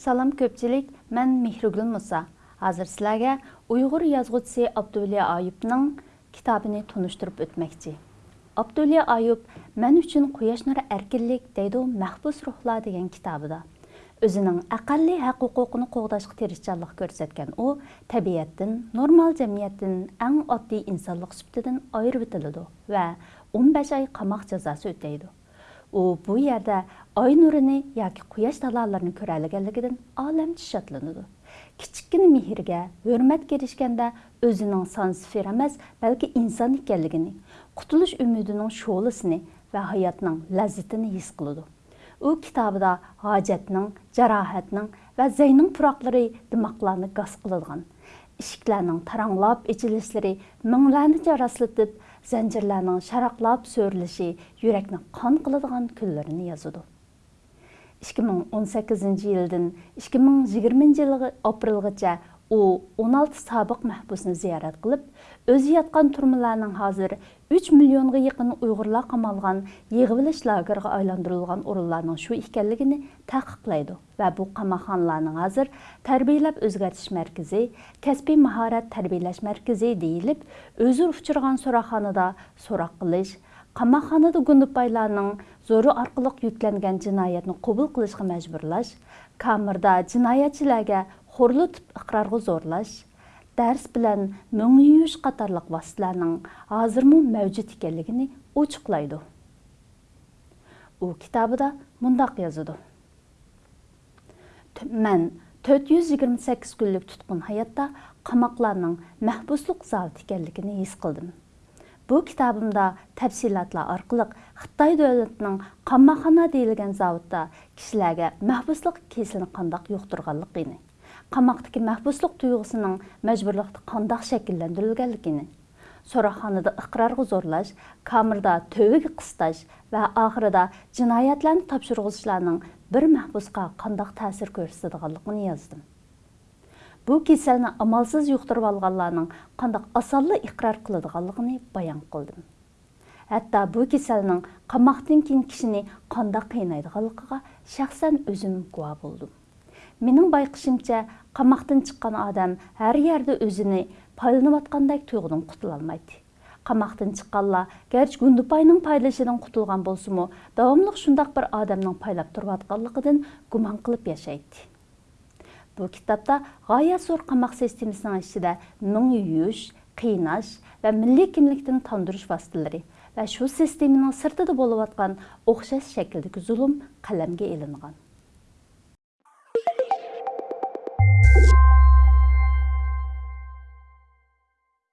Салам көпчілік, мән Мехрігүл Мұса. Азыр сіләге ұйғыр язғытсы Абдулия Айыпның кітабыны тұныштырып өтмәкчі. Абдулия Айып «Мән үшін қояшнар әркілік» дейді мәхбус рухла деген кітабыда. Өзінің әқалли әқ құқықыны қоғдашқы терісчалық көрсеткен о, тәбиеттін, нормал жәмиеттін, әң адди инсанлық сүптідін айыр бітіліді вә 15 ай қамақ жазасы өтейді. О, бұй ерді Ay nurini yoki quyosh talolarini ko'raliganligidan olam shotlanadi kichikkina mehrga hurmatga erishganda o'zining sansfer emas balki inson ekanligini qutulish umidining sho'lisini va hayotning lazzatini his qiladi u kitobida hojatning jarohatning va zayning puroqlari dimoqlarni gaz qiladigan ishiklarning taranglab ichilishlari minglarni jaraslatib zanjirlarning sharaqlab so'rilishi yurakni qon qiladigan kunlarini yozadi 2018 yildan 2020 yilgi aprelgacha u 16 sobiq mahbusni ziyorat qilib o'zi yotgan turmalarning hozir 3 millionga yaqin uyg'urlar qamalgan yig'ilish lagerga aylantirilgan o'rinlarning shu ekanligini taqiqlaydi va bu qamoqxonalarning hozir tarbiyalab o'zgartish markazi kasbiy mahorat tarbiyalash markazi deyilib o'zi uchirgan so'roqxonada so'roq qilish қамақханады Гүндіпайларының зору арқылық үйтләнген жинайетін қобыл қылышқы мәжбүрләш, камырда жинайетшіләге қорлы түп ұқырарғы зорләш, дәрс білән мүңі қатарлық қатарлық васыланың азырмы мәвжі текелігіні ұчықлайды. О китабы да мұндақ язуды. Мән 428 күлік тұтқын хайатта қамақларының мәхбұслық зал текелігіні есқылдым. Бұл кітабымда тәпсилатла арқылық Қытай дөлетінің қаммахана дейілген зауытта кішіләге мәхбұслық кесілін қандақ йоқтырғалық ені. Қамақтыки мәхбұслық тұйғысының мәжбірлікті қандақ шәкілләндірілгәлік ені. Сораханыды ұқырарғы зорлаш, камырда төвігі қысташ вә ақырыда жинаятлән тапшырғызшыларның бір мәхбұсқа қандақ тәсір көрсетідіғалықын бұл кеселні амалсыз жұқтырып алғанларның қандақ асарлы иқрар қылыдығалығыны баян қылдым әтта бұл кеселнің қамақтан кейін кішіне қандақ қиынайдығалықыға шәқсән өзім куә болдым менің байқышымча қамақтан шыққан адам әр ерді өзіне пайдаланып атқандай тұйғыдан құтыла алмайды қамақтан шыққанла гәрч гүндіпайның пайдалышыдан құтылған болсымы давамлық шұндақ бір адамның пайлап тұрып атқанлығыдан гуман қылып яшайды Бұл кітапта ғая қамақ системісінің ішінде мың үйіш, қиынаш вә милли кимликтин тандырыш вастылары вә шу системаның сыртыда болып атқан оқшас шәкілдік зұлым қаламге елінған.